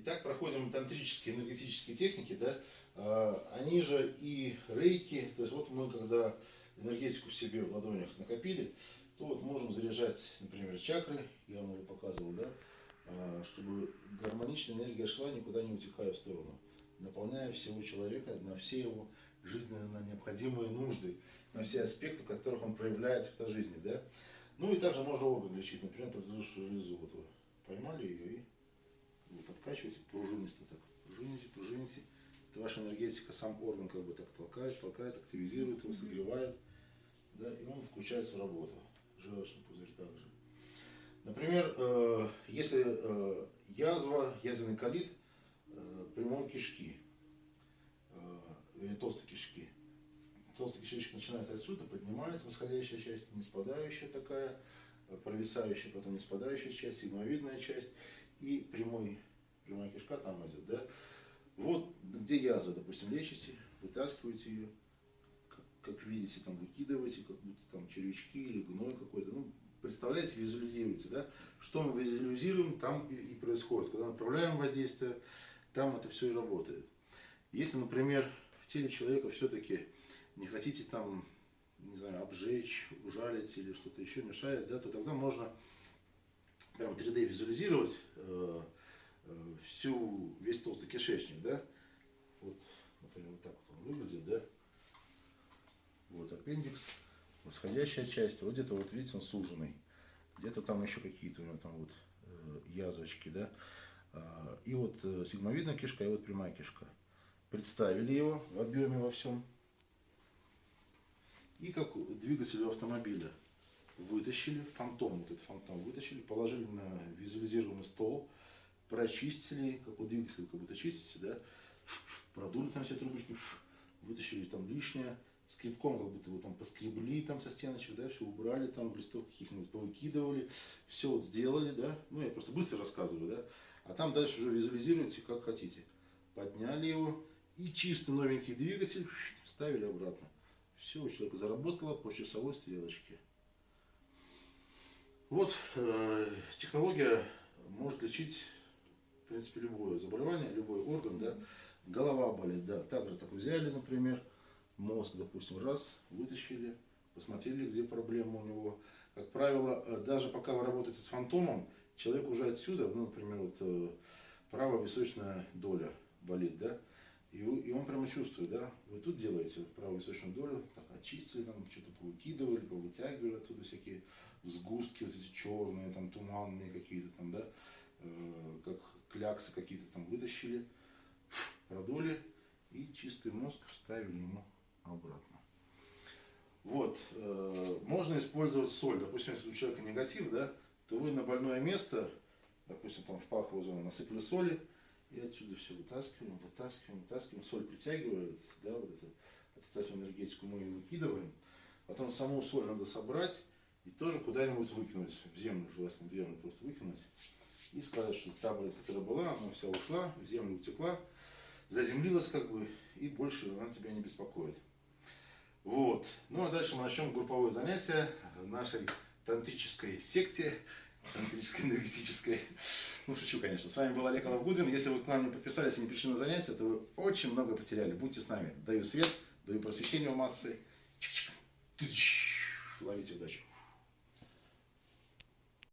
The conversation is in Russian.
Итак, проходим тантрические энергетические техники, да, а, они же и рейки, то есть вот мы когда энергетику в себе в ладонях накопили, то вот можем заряжать, например, чакры, я вам уже показывал, да, а, чтобы гармоничная энергия шла, никуда не утекая в сторону, наполняя всего человека на все его жизненно необходимые нужды, на все аспекты, в которых он проявляется в этой жизни, да. Ну и также можно орган лечить, например, предыдущую железу, вот вы поймали ее и вот откачиваете пружинисто так, пружините, пружините. Это ваша энергетика, сам орган как бы так толкает, толкает, активизирует его, согревает, да, и он включается в работу. Желчный пузырь также. Например, э, если э, язва, язвенный колит э, прямой кишки, э, или толстой кишки, толстый кишечник начинается отсюда, поднимается восходящая часть, не спадающая такая, провисающая, потом не спадающая часть, сигмовидная часть и прямой, прямая кишка там идет, да. Вот где язва, допустим, лечите, вытаскиваете ее, как, как видите, там выкидываете, как будто там червячки или гной какой-то, ну, представляете, визуализируете, да, что мы визуализируем, там и, и происходит. Когда направляем воздействие, там это все и работает. Если, например, в теле человека все-таки не хотите там, не знаю, обжечь, ужалить или что-то еще мешает, да, то тогда можно прям 3D визуализировать э, всю, весь толстый кишечник, да, вот, например, вот так вот он выглядит, да, вот аппендикс, восходящая часть, вот где-то вот видите он суженный, где-то там еще какие-то у него там вот э, язвочки, да, а, и вот э, сигмовидная кишка, и вот прямая кишка. Представили его в объеме во всем, и как двигатель автомобиля вытащили, фантом, вот этот фантом вытащили, положили на визуализируемый стол, прочистили, как у двигателя как будто чистите, да, продули там все трубочки, вытащили там лишнее, скребком как будто вы там поскребли там со стеночек, да, все убрали, там листов каких-нибудь повыкидывали, все вот сделали, да, ну я просто быстро рассказываю, да, а там дальше уже визуализируете как хотите. Подняли его и чистый новенький двигатель ставили обратно. Все, у человека заработало по часовой стрелочке. Вот э, технология может лечить, в принципе, любое заболевание, любой орган, да. Голова болит, да, также так взяли, например, мозг, допустим, раз, вытащили, посмотрели, где проблема у него. Как правило, э, даже пока вы работаете с фантомом, человек уже отсюда, ну, например, вот э, правая височная доля болит, да, и, и он прямо чувствует, да, вы тут делаете правую височную долю, так очистили, там что-то повыкидывали, повытягивали оттуда всякие сгустки, вот эти черные, там туманные какие-то там, да, э, кляксы какие-то там вытащили, продули и чистый мозг вставили ему обратно. Вот, э, можно использовать соль, допустим, если у человека негатив, да, то вы на больное место, допустим, там в паховую зону насыпали соли, и отсюда все вытаскиваем, вытаскиваем, вытаскиваем. Соль притягивает, да, вот это, отрицательную энергетику мы ее выкидываем. Потом саму соль надо собрать и тоже куда-нибудь выкинуть, в землю, желательно в землю просто выкинуть. И сказать, что та болезнь, которая была, она вся ушла, в землю утекла, заземлилась как бы, и больше она тебя не беспокоит. Вот. Ну а дальше мы начнем групповое занятие в нашей тантрической секте тантрической, энергетической. Ну, шучу, конечно. С вами был Олег Алавгудвин. Если вы к нам не подписались и не пришли на занятия, то вы очень много потеряли. Будьте с нами. Даю свет, даю просвещение в массы. Ловите удачу.